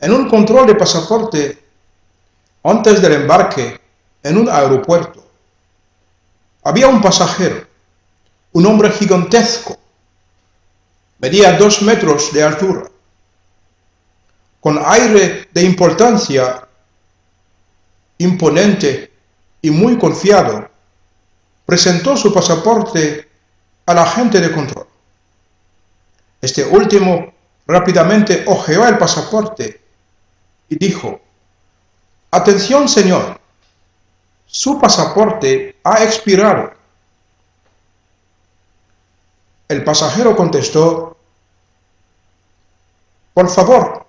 En un control de pasaporte, antes del embarque en un aeropuerto, había un pasajero, un hombre gigantesco, medía dos metros de altura, con aire de importancia imponente y muy confiado, presentó su pasaporte al agente de control. Este último rápidamente ojeó el pasaporte y dijo, «Atención, señor, su pasaporte ha expirado». El pasajero contestó, «Por favor,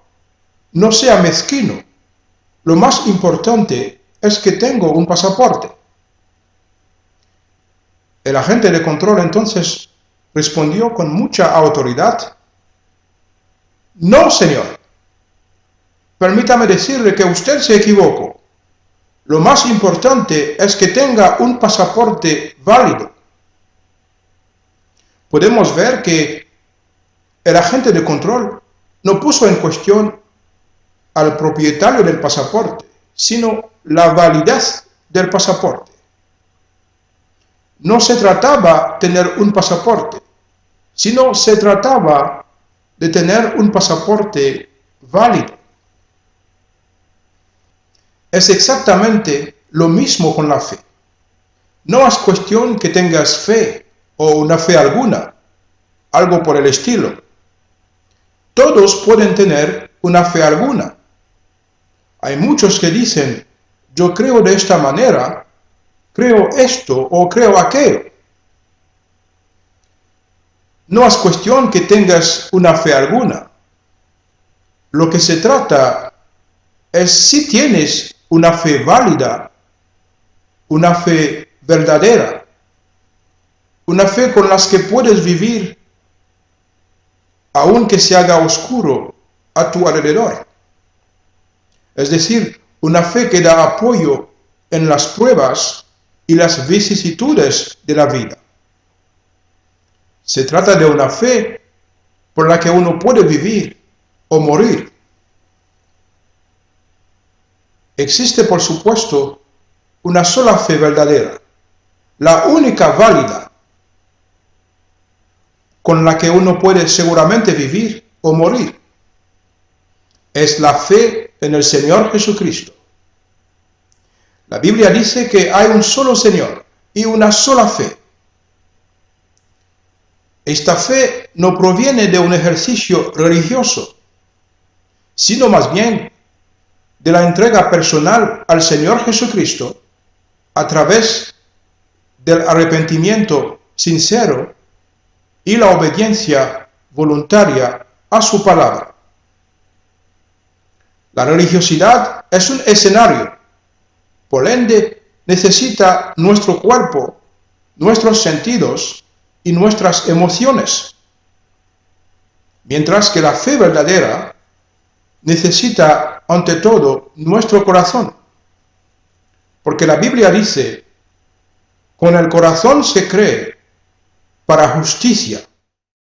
no sea mezquino. Lo más importante es que tengo un pasaporte. El agente de control entonces respondió con mucha autoridad, No, señor. Permítame decirle que usted se equivocó. Lo más importante es que tenga un pasaporte válido. Podemos ver que el agente de control no puso en cuestión al propietario del pasaporte, sino la validez del pasaporte. No se trataba de tener un pasaporte, sino se trataba de tener un pasaporte válido. Es exactamente lo mismo con la fe. No es cuestión que tengas fe o una fe alguna, algo por el estilo. Todos pueden tener una fe alguna, hay muchos que dicen, yo creo de esta manera, creo esto o creo aquello. No es cuestión que tengas una fe alguna. Lo que se trata es si tienes una fe válida, una fe verdadera, una fe con las que puedes vivir aunque se haga oscuro a tu alrededor es decir, una fe que da apoyo en las pruebas y las vicisitudes de la vida. Se trata de una fe por la que uno puede vivir o morir. Existe, por supuesto, una sola fe verdadera, la única válida, con la que uno puede seguramente vivir o morir. Es la fe en el Señor Jesucristo. La Biblia dice que hay un solo Señor y una sola fe. Esta fe no proviene de un ejercicio religioso, sino más bien de la entrega personal al Señor Jesucristo a través del arrepentimiento sincero y la obediencia voluntaria a su palabra. La religiosidad es un escenario, por ende necesita nuestro cuerpo, nuestros sentidos y nuestras emociones, mientras que la fe verdadera necesita ante todo nuestro corazón, porque la Biblia dice, con el corazón se cree para justicia,